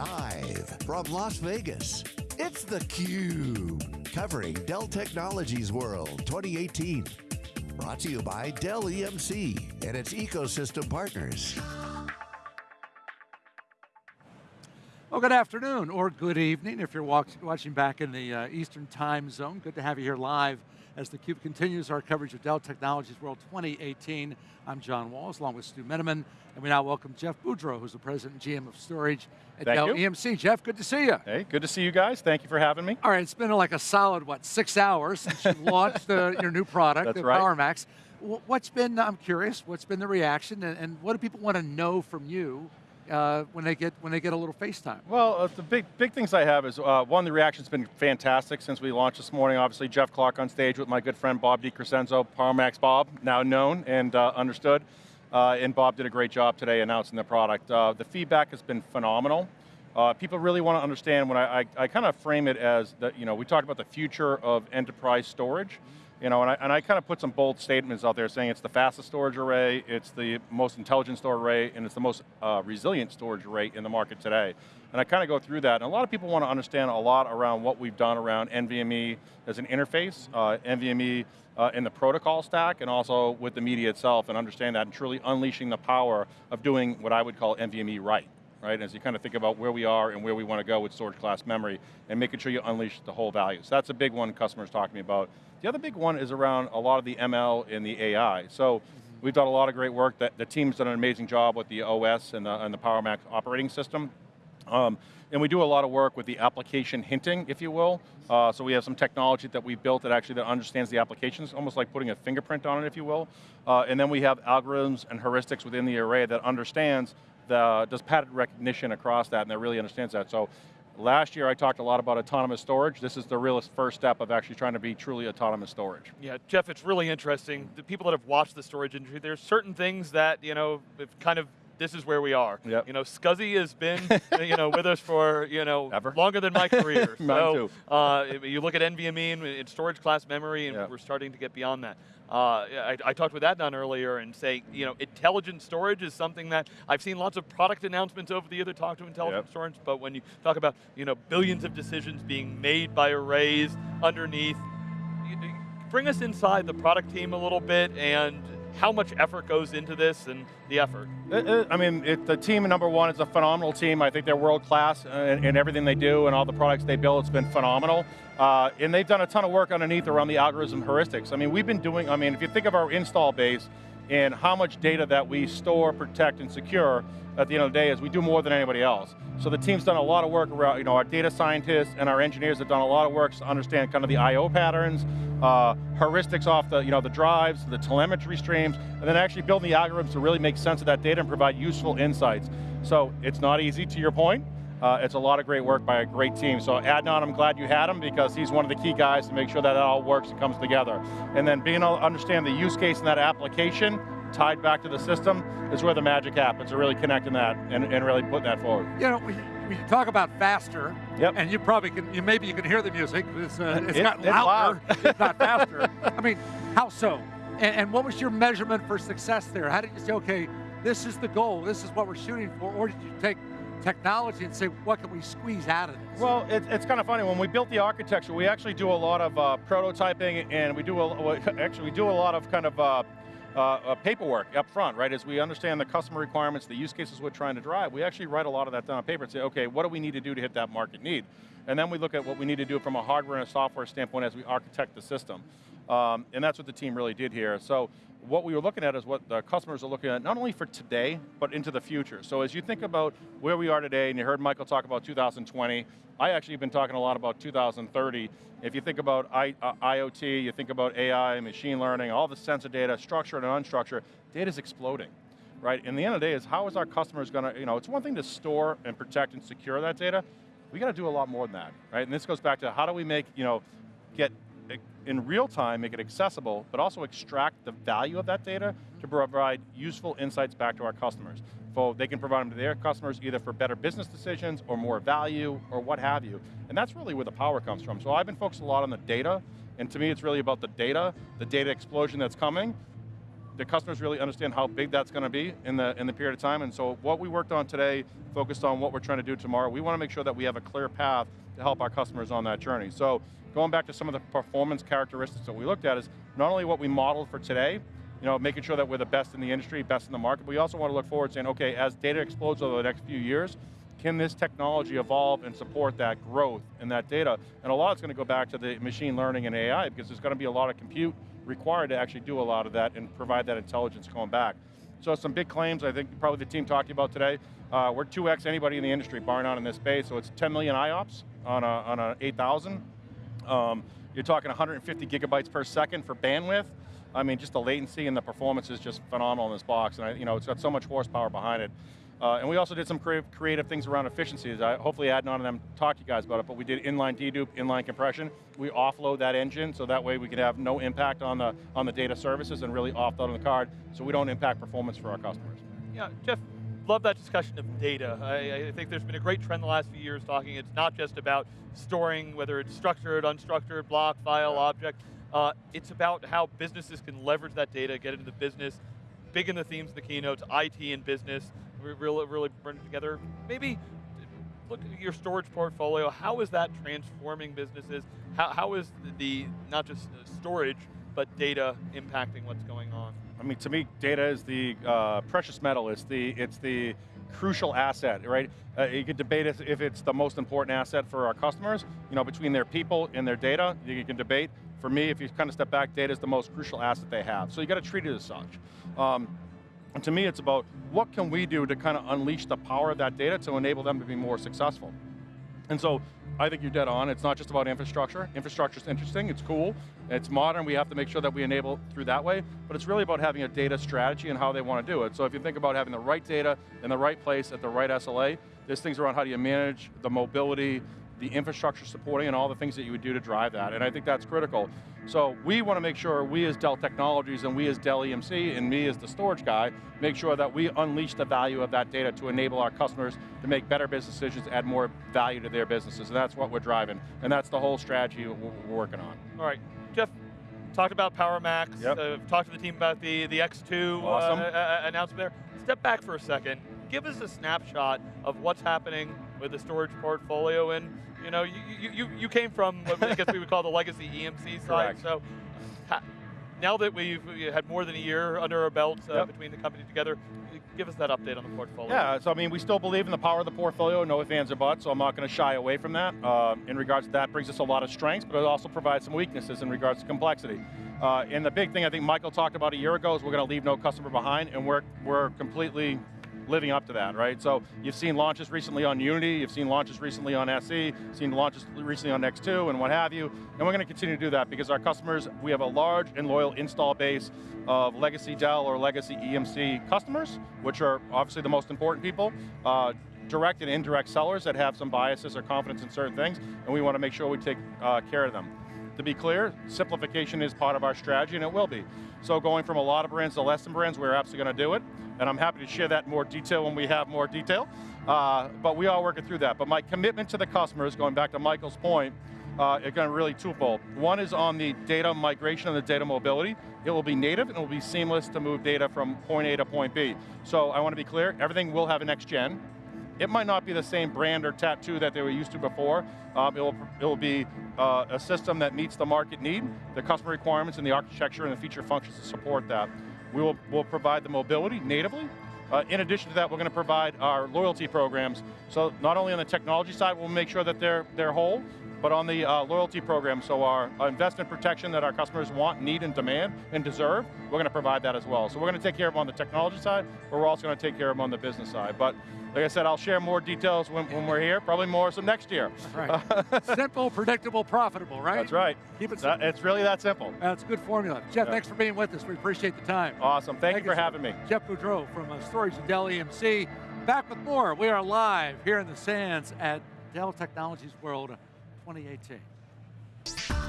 Live from Las Vegas, it's theCUBE. Covering Dell Technologies World 2018. Brought to you by Dell EMC and its ecosystem partners. Well, good afternoon, or good evening if you're watch, watching back in the uh, Eastern time zone. Good to have you here live as theCUBE continues our coverage of Dell Technologies World 2018. I'm John Walls, along with Stu Miniman, and we now welcome Jeff Boudreau, who's the President and GM of Storage at Thank Dell you. EMC. Jeff, good to see you. Hey, good to see you guys. Thank you for having me. All right, it's been like a solid, what, six hours since you launched uh, your new product, That's the right. PowerMax. Wh- What's been, I'm curious, what's been the reaction, and, and what do people want to know from you uh, when they get when they get a little FaceTime? Well, uh, the big big things I have is, uh, one, the reaction's been fantastic since we launched this morning. Obviously, Jeff Clarke on stage with my good friend Bob DiCrescenzo, PowerMax Bob, now known and uh, understood. Uh, and Bob did a great job today announcing the product. Uh, the feedback has been phenomenal. People really want to understand when I, I, I kind of frame it as that, you know, we talked about the future of enterprise storage. You know, and I, and I kind of put some bold statements out there saying it's the fastest storage array, it's the most intelligent storage array, and it's the most uh, resilient storage array in the market today. And I kind of go through that, and a lot of people want to understand a lot around what we've done around NVMe as an interface, uh, NVMe uh, in the protocol stack, and also with the media itself, and understand that, and truly unleashing the power of doing what I would call NVMe right right? As you kind of think about where we are and where we want to go with storage class memory and making sure you unleash the whole value. So that's a big one customers talk to me about. The other big one is around a lot of the ML and the AI. So we've done a lot of great work. That the team's done an amazing job with the OS and the, and the PowerMax operating system. Um, and we do a lot of work with the application hinting, if you will. Uh, so we have some technology that we built that actually that understands the applications, almost like putting a fingerprint on it, if you will. Uh, and then we have algorithms and heuristics within the array that understands the, uh, does pattern recognition across that, and that really understands that. So last year I talked a lot about autonomous storage. This is the realest first step of actually trying to be truly autonomous storage. Yeah, Jeff, it's really interesting. The people that have watched the storage industry, there's certain things that, you know, have kind of, this is where we are. Yep. You know, SCSI has been, you know, with us for, you know, Ever. longer than my career. So. Uh, you look at NVMe and it's storage class memory, and Yep. we're starting to get beyond that. Uh, I, I talked with Adnan earlier and say, you know, intelligent storage is something that I've seen lots of product announcements over the year that talk to intelligent Yep. storage, but when you talk about, you know, billions of decisions being made by arrays underneath, bring us inside the product team a little bit and how much effort goes into this and the effort. It- it- I mean, it, the team, number one, is a phenomenal team. I think they're world class uh, in, in everything they do and all the products they build. It's been phenomenal. Uh, and they've done a ton of work underneath around the algorithm heuristics. I mean, we've been doing, I mean, if you think of our install base and how much data that we store, protect, and secure, at the end of the day is we do more than anybody else. So the team's done a lot of work around, you know, our data scientists and our engineers have done a lot of work to understand kind of the I.O. patterns, uh, heuristics off the, you know, the drives, the telemetry streams, and then actually building the algorithms to really make sense of that data and provide useful insights. So it's not easy, to your point. Uh, it's a lot of great work by a great team. So Adnan, I'm glad you had him because he's one of the key guys to make sure that it all works and comes together. And then being able to understand the use case in that application tied back to the system is where the magic happens, to really connecting that and, and really putting that forward. You know, we, we talk about faster, Yep. and you probably can, you, maybe you can hear the music, it's, uh, it's It- gotten it's louder, loud. it's not faster. I mean, how so? And, and what was your measurement for success there? How did you say, okay, this is the goal, this is what we're shooting for, or did you take technology and say, what can we squeeze out of this? Well, it, it's kind of funny. When we built the architecture, we actually do a lot of uh, prototyping, and we do a, actually we do a lot of kind of uh, uh, uh, paperwork up front, right? As we understand the customer requirements, the use cases we're trying to drive, we actually write a lot of that down on paper and say, okay, what do we need to do to hit that market need? And then we look at what we need to do from a hardware and a software standpoint as we architect the system. Um, and that's what the team really did here. So what we were looking at is what the customers are looking at, not only for today, but into the future. So as you think about where we are today, and you heard Michael talk about 2020, I actually have been talking a lot about 2030. If you think about I, uh, IoT, you think about AI, machine learning, all the sensor data, structured and unstructured, data's exploding. Right, and the end of the day is how is our customers going to, you know, it's one thing to store and protect and secure that data, we got to do a lot more than that, right? And this goes back to how do we make, you know, get in real time, make it accessible, but also extract the value of that data to provide useful insights back to our customers. So they can provide them to their customers either for better business decisions or more value or what have you. And that's really where the power comes from. So I've been focused a lot on the data, and to me it's really about the data, the data explosion that's coming, the customers really understand how big that's going to be in the, in the period of time, and so what we worked on today focused on what we're trying to do tomorrow. We want to make sure that we have a clear path to help our customers on that journey. So going back to some of the performance characteristics that we looked at is not only what we modeled for today, you know, making sure that we're the best in the industry, best in the market, but we also want to look forward saying, okay, as data explodes over the next few years, can this technology evolve and support that growth in that data? And a lot is going to go back to the machine learning and AI because there's going to be a lot of compute required to actually do a lot of that and provide that intelligence going back. So some big claims, I think probably the team talked about today. Uh, we're 2x anybody in the industry, bar none in this space, so it's 10 million IOPS on a, on a 8,000. Um, you're talking 150 gigabytes per second for bandwidth. I mean, just the latency and the performance is just phenomenal in this box, and I, you know, it's got so much horsepower behind it. Uh, and we also did some creative, creative things around efficiencies. I, hopefully Adnan and them talk to you guys about it, but we did inline dedupe, inline compression. We offload that engine so that way we can have no impact on the, on the data services and really offload on the card so we don't impact performance for our customers. Yeah, Jeff, love that discussion of data. I, I, think there's been a great trend the last few years talking, it's not just about storing, whether it's structured, unstructured, block, file, object. Uh, it's about how businesses can leverage that data, get into the business, big in the themes of the keynotes, IT and business, really, really bring it together. Maybe look at your storage portfolio. How is that transforming businesses? How, how is the, not just storage, but data impacting what's going on? I mean, to me, data is the uh, precious metal. It's the, it's the crucial asset, right? Uh, you could debate if it's the most important asset for our customers, you know, between their people and their data, you can debate. For me, if you kind of step back, data is the most crucial asset they have. So you got to treat it as such. Um, and to me, it's about what can we do to kind of unleash the power of that data to enable them to be more successful. And so I think you're dead on. It's not just about infrastructure. Infrastructure is interesting, it's cool, it's modern, we have to make sure that we enable through that way, but it's really about having a data strategy and how they want to do it. So if you think about having the right data in the right place at the right SLA, there's things around how do you manage the mobility, the infrastructure supporting and all the things that you would do to drive that, and I think that's critical. So we want to make sure we as Dell Technologies and we as Dell EMC and me as the storage guy, make sure that we unleash the value of that data to enable our customers to make better business decisions, add more value to their businesses, and that's what we're driving, and that's the whole strategy we're working on. All right, Jeff, talked about PowerMax, yep. uh, talked to the team about the, the X2 uh, uh, announcement there. Step back for a second, give us a snapshot of what's happening with the storage portfolio and you know, you, you, you came from what I guess we would call the legacy EMC side, Correct. so now that we've had more than a year under our belt uh, yep. between the company together, give us that update on the portfolio. Yeah, so I mean, we still believe in the power of the portfolio, no ifs, ands, or buts, so I'm not going to shy away from that. Uh, in regards to that, brings us a lot of strengths, but it also provides some weaknesses in regards to complexity. Uh, and the big thing I think Michael talked about a year ago is we're going to leave no customer behind, and we're, we're completely living up to that, right? So you've seen launches recently on Unity, you've seen launches recently on SC, seen launches recently on X2 and what have you, and we're going to continue to do that because our customers, we have a large and loyal install base of legacy Dell or legacy EMC customers, which are obviously the most important people, uh, direct and indirect sellers that have some biases or confidence in certain things, and we want to make sure we take uh, care of them. To be clear, simplification is part of our strategy, and it will be. So going from a lot of brands to less than brands, we're absolutely going to do it, and I'm happy to share that in more detail when we have more detail, uh, but we are working through that. But my commitment to the customers, going back to Michael's point, uh, it's going to really twofold. One is on the data migration and the data mobility. It will be native and it will be seamless to move data from point A to point B. So I want to be clear, everything will have a next gen, it might not be the same brand or tattoo that they were used to before. Um, it'll, it'll be uh, a system that meets the market need, the customer requirements, and the architecture and the feature functions to support that. We will we'll provide the mobility natively. Uh, in addition to that, we're going to provide our loyalty programs. So not only on the technology side, we'll make sure that they're, they're whole, but on the uh, loyalty program, so our, our, investment protection that our customers want, need, and demand, and deserve, we're going to provide that as well. So we're going to take care of them on the technology side, but we're also going to take care of them on the business side. But like I said, I'll share more details when, when we're here, probably more some next year. Right. simple, predictable, profitable, right? That's right. Keep it simple. That, it's really that simple. That's a good formula. Jeff, yeah. thanks for being with us. We appreciate the time. Awesome, thank, thank you for you, having me. Jeff Boudreau from uh, Storage and Dell EMC. Back with more. We are live here in the sands at Dell Technologies World 2018.